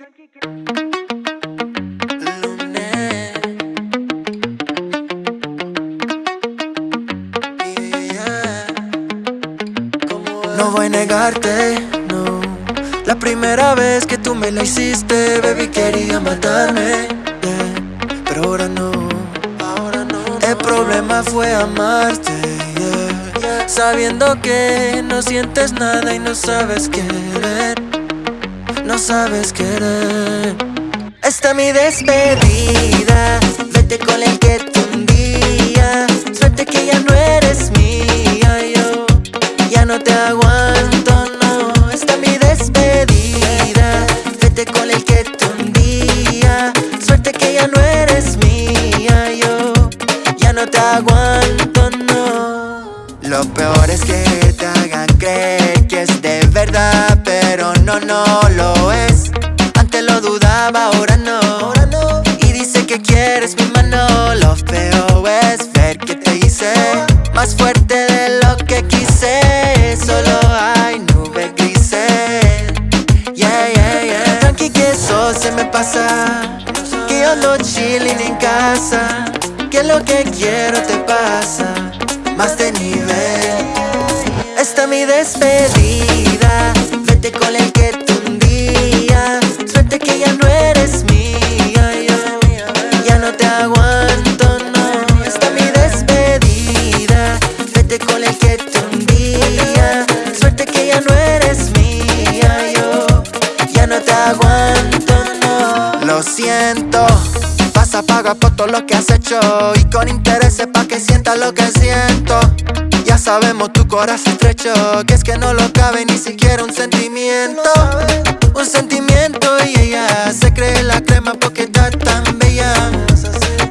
No voy a negarte, no. La primera vez que tú me la hiciste, baby, quería matarme Pero ahora no, ahora no. El problema fue amarte, Sabiendo que no sientes nada y no sabes querer sabes querer. Esta mi despedida Vete con el que tú un día Suerte que ya no eres mía Yo ya no te aguanto, no. Esta mi despedida Vete con el que tú un día Suerte que ya no eres mía Yo ya no te aguanto, no. Lo peor es que te hagan creer que es de verdad Pero no, no lo es. Antes lo dudaba, ahora no. Y dice que quieres mi mano. Lo feo es ver que te hice Más fuerte de lo que quise. Solo hay nubes grises Yeah, yeah, yeah. Tranqui que eso se me pasa. Que yo ando chilling en casa. Que lo que quiero te pasa. Más de nivel. Esta mi despedida Vete con el que Vas a pagar por todo lo que has hecho Y con intereses pa' que sientas lo que siento. Ya sabemos tu corazón estrecho Que es que no lo cabe ni siquiera un sentimiento. Un sentimiento y ella Se cree la crema porque está tan bella.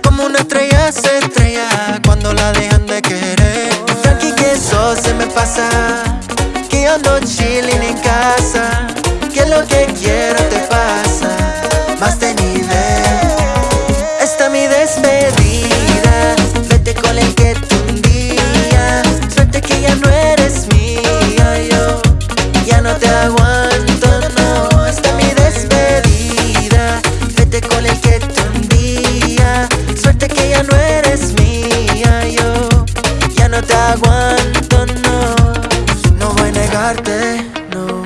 Como una estrella se estrella Cuando la dejan de querer. Tranqui que eso se me pasa Que yo ando chilling en casa Que lo que quiero aguanto, no No voy a negarte, no.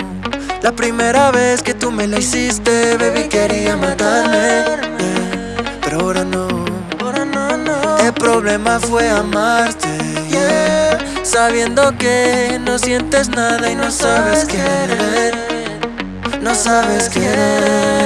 La primera vez que tú me la hiciste Baby quería matarme yeah. Pero ahora no. El problema fue amarte yeah. Sabiendo que no sientes nada y no sabes querer. No sabes querer